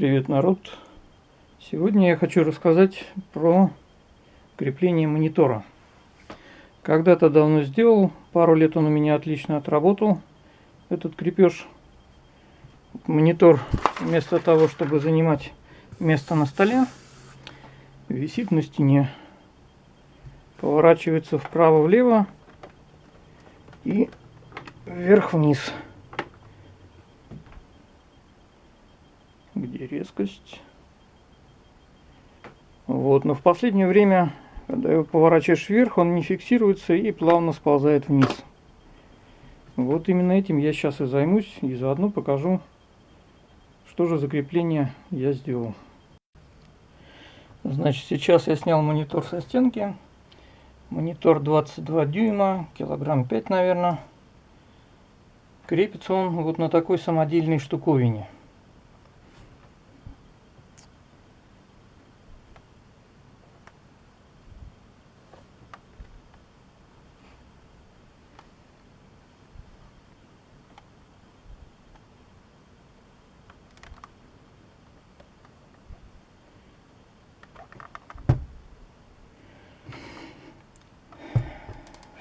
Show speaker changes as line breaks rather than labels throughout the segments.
Привет, народ! Сегодня я хочу рассказать про крепление монитора. Когда-то давно сделал, пару лет он у меня отлично отработал, этот крепеж. Монитор вместо того, чтобы занимать место на столе, висит на стене. Поворачивается вправо-влево и вверх-вниз. Где резкость? Вот, но в последнее время, когда его поворачиваешь вверх, он не фиксируется и плавно сползает вниз. Вот именно этим я сейчас и займусь, и заодно покажу, что же закрепление я сделал. Значит, сейчас я снял монитор со стенки. Монитор 22 дюйма, килограмм 5, наверное. Крепится он вот на такой самодельной штуковине.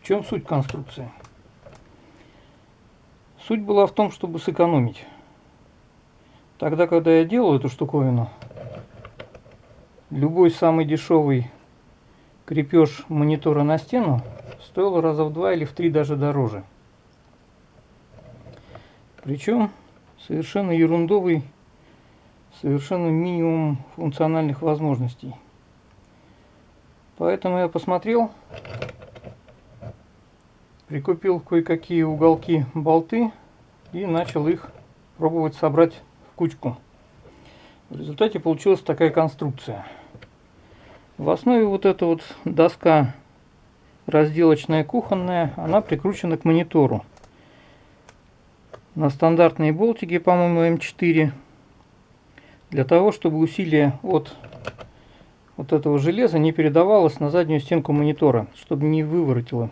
Чем суть конструкции? Суть была в том, чтобы сэкономить. Тогда, когда я делал эту штуковину, любой самый дешевый крепеж монитора на стену стоил раза в два или в три даже дороже. Причем совершенно ерундовый, совершенно минимум функциональных возможностей. Поэтому я посмотрел, прикупил кое-какие уголки болты и начал их пробовать собрать в кучку. В результате получилась такая конструкция. В основе вот эта вот доска разделочная кухонная, она прикручена к монитору. На стандартные болтики, по-моему, М4. Для того, чтобы усилие от вот этого железа не передавалось на заднюю стенку монитора, чтобы не выворотило.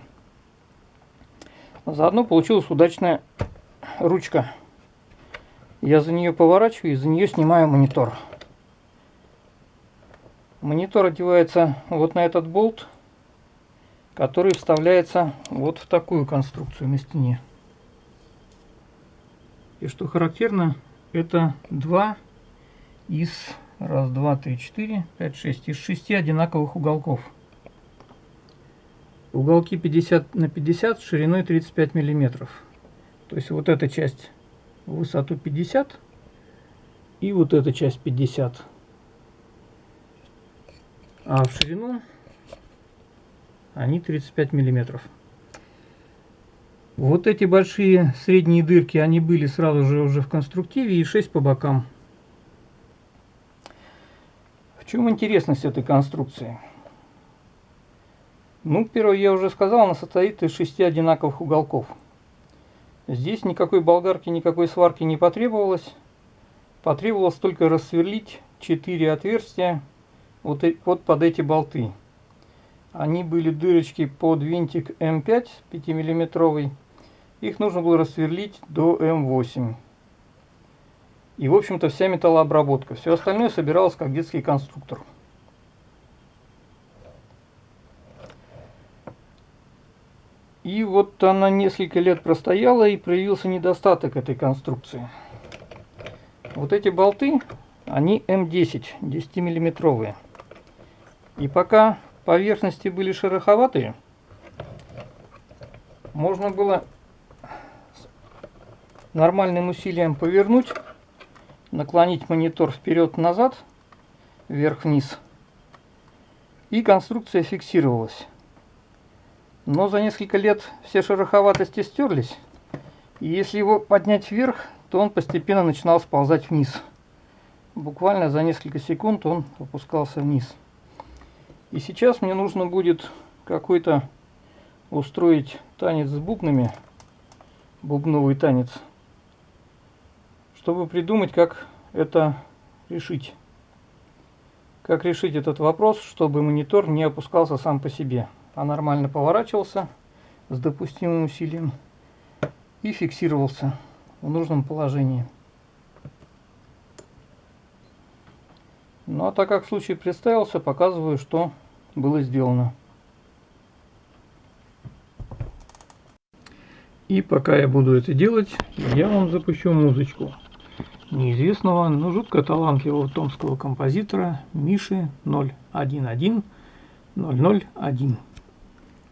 Заодно получилась удачная ручка. Я за нее поворачиваю и за нее снимаю монитор. Монитор одевается вот на этот болт, который вставляется вот в такую конструкцию на стене. И что характерно, это два из раз, два, три, четыре, пять, шесть из шести одинаковых уголков. Уголки 50 на 50 шириной 35 миллиметров. То есть вот эта часть высоту 50 и вот эта часть 50. А в ширину они 35 миллиметров. Вот эти большие средние дырки, они были сразу же уже в конструктиве и 6 по бокам. В чем интересность этой конструкции? Ну, первое, я уже сказал, она состоит из шести одинаковых уголков. Здесь никакой болгарки, никакой сварки не потребовалось. Потребовалось только рассверлить 4 отверстия вот, вот под эти болты. Они были дырочки под винтик М5 5-миллиметровый. Их нужно было рассверлить до М8. И, в общем-то, вся металлообработка. Все остальное собиралось как детский конструктор. И вот она несколько лет простояла и проявился недостаток этой конструкции. Вот эти болты, они М10, 10 миллиметровые. И пока поверхности были шероховатые, можно было нормальным усилием повернуть, наклонить монитор вперед-назад, вверх-вниз, и конструкция фиксировалась. Но за несколько лет все шероховатости стерлись. И если его поднять вверх, то он постепенно начинал сползать вниз. Буквально за несколько секунд он опускался вниз. И сейчас мне нужно будет какой-то устроить танец с бубнами, бубновый танец, чтобы придумать, как это решить. Как решить этот вопрос, чтобы монитор не опускался сам по себе а нормально поворачивался с допустимым усилием и фиксировался в нужном положении. Ну а так как случай представился, показываю, что было сделано. И пока я буду это делать, я вам запущу музычку неизвестного, но жутко талантливого томского композитора Миши 011 001.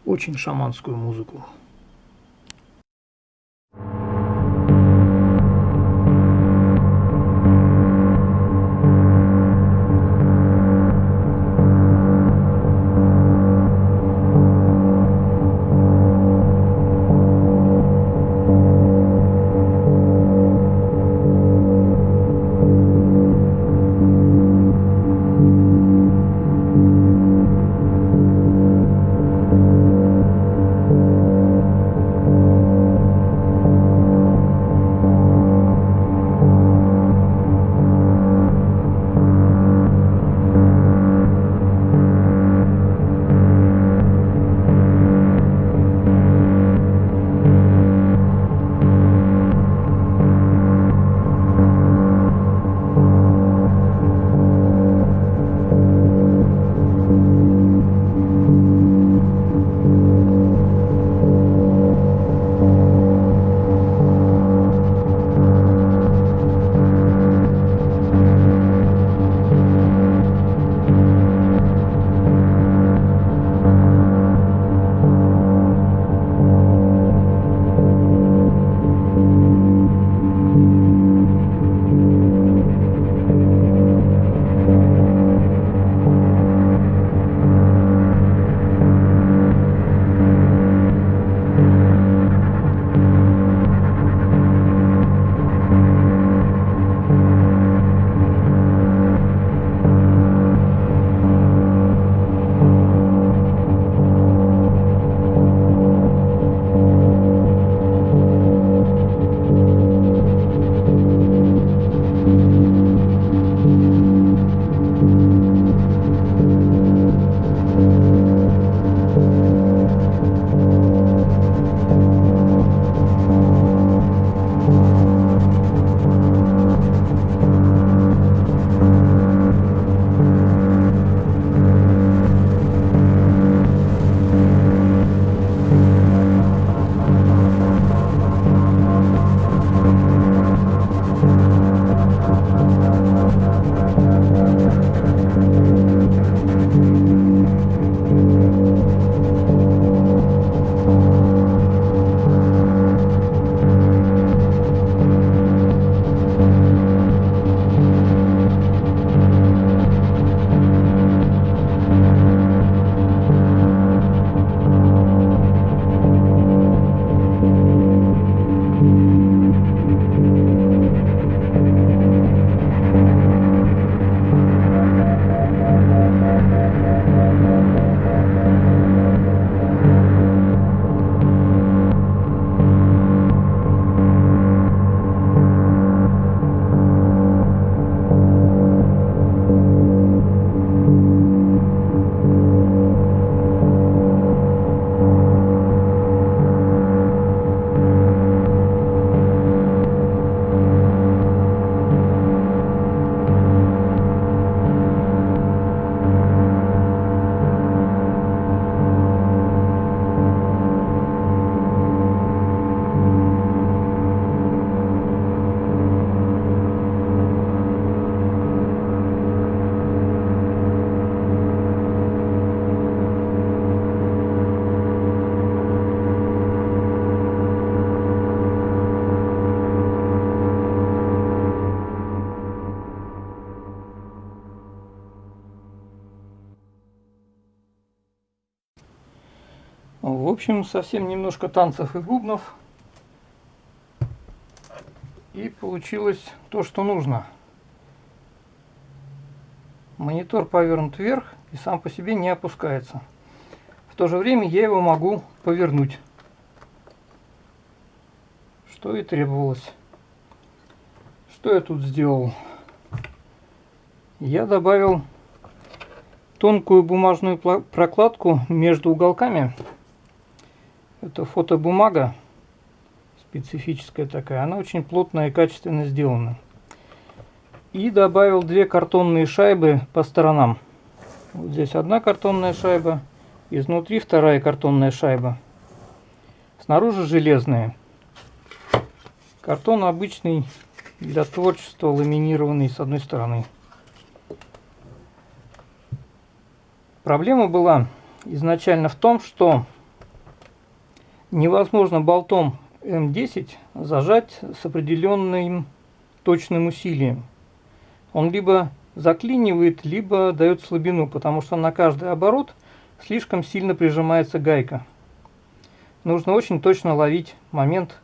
Очень шаманскую музыку. В общем, совсем немножко танцев и бубнов. И получилось то, что нужно. Монитор повернут вверх и сам по себе не опускается. В то же время я его могу повернуть. Что и требовалось. Что я тут сделал? Я добавил тонкую бумажную прокладку между уголками это фотобумага специфическая такая. Она очень плотная и качественно сделана. И добавил две картонные шайбы по сторонам. Вот здесь одна картонная шайба, изнутри вторая картонная шайба. Снаружи железные. Картон обычный для творчества, ламинированный с одной стороны. Проблема была изначально в том, что невозможно болтом М10 зажать с определенным точным усилием. Он либо заклинивает, либо дает слабину, потому что на каждый оборот слишком сильно прижимается гайка. Нужно очень точно ловить момент,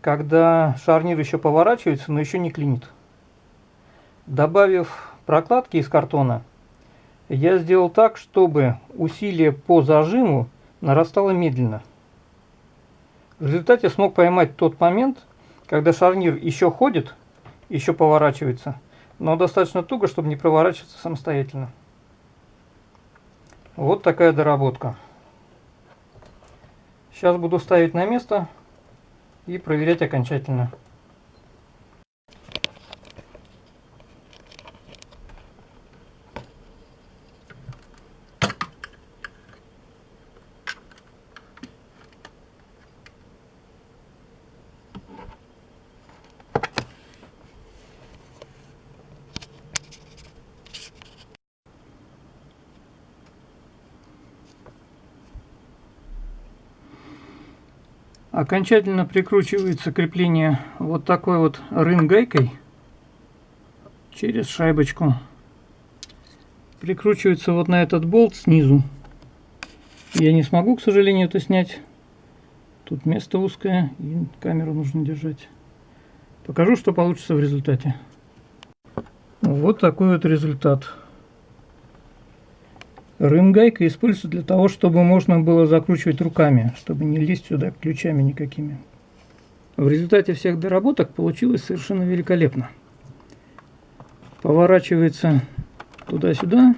когда шарнир еще поворачивается, но еще не клинит. Добавив прокладки из картона, я сделал так, чтобы усилие по зажиму нарастало медленно. В результате смог поймать тот момент, когда шарнир еще ходит, еще поворачивается, но достаточно туго, чтобы не проворачиваться самостоятельно. Вот такая доработка. Сейчас буду ставить на место и проверять окончательно. Окончательно прикручивается крепление вот такой вот рын-гайкой через шайбочку. Прикручивается вот на этот болт снизу. Я не смогу, к сожалению, это снять. Тут место узкое и камеру нужно держать. Покажу, что получится в результате. Вот такой вот результат. Рынгайка используется для того, чтобы можно было закручивать руками, чтобы не лезть сюда ключами никакими. В результате всех доработок получилось совершенно великолепно. Поворачивается туда-сюда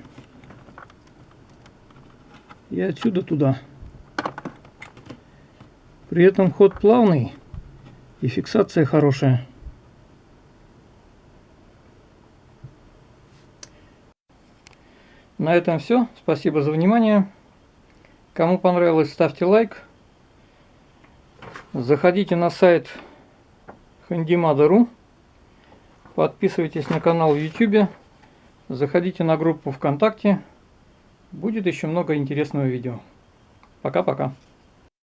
и отсюда туда. При этом ход плавный и фиксация хорошая. На этом все. Спасибо за внимание. Кому понравилось, ставьте лайк. Заходите на сайт handimada.ru. Подписывайтесь на канал в YouTube. Заходите на группу ВКонтакте. Будет еще много интересного видео. Пока-пока.